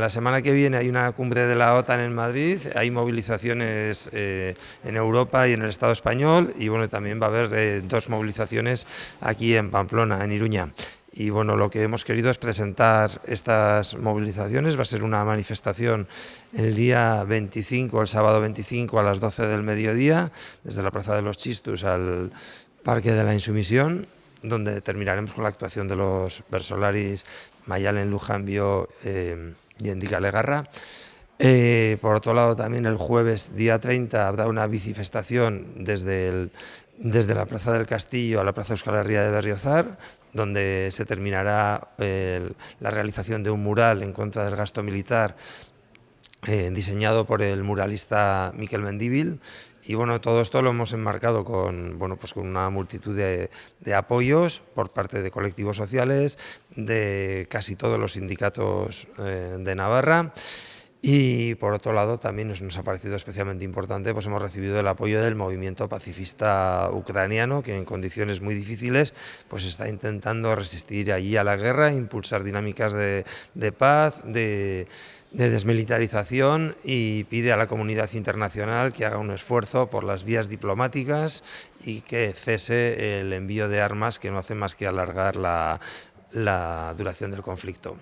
La semana que viene hay una cumbre de la OTAN en Madrid, hay movilizaciones eh, en Europa y en el Estado español y bueno, también va a haber eh, dos movilizaciones aquí en Pamplona, en Iruña. Y bueno, lo que hemos querido es presentar estas movilizaciones, va a ser una manifestación el día 25, el sábado 25 a las 12 del mediodía, desde la Plaza de los Chistus al Parque de la Insumisión, donde terminaremos con la actuación de los Versolaris Mayalen Lujambio eh, y Endica Legarra. Eh, por otro lado, también el jueves, día 30, habrá una bicifestación desde, desde la Plaza del Castillo a la Plaza Euskal Herria de Berriozar, donde se terminará la realización de un mural en contra del gasto militar eh, diseñado por el muralista Miquel Mendíbil y bueno, todo esto lo hemos enmarcado con, bueno, pues con una multitud de, apoyos por parte de colectivos sociales, de casi todos los sindicatos eh, de Navarra. Y por otro lado también nos, ha parecido especialmente importante, pues hemos recibido el apoyo del movimiento pacifista ucraniano que en condiciones muy difíciles pues está intentando resistir allí a la guerra, impulsar dinámicas de, de paz, de, de desmilitarización y pide a la comunidad internacional que haga un esfuerzo por las vías diplomáticas y que cese el envío de armas que no hace más que alargar la, la duración del conflicto.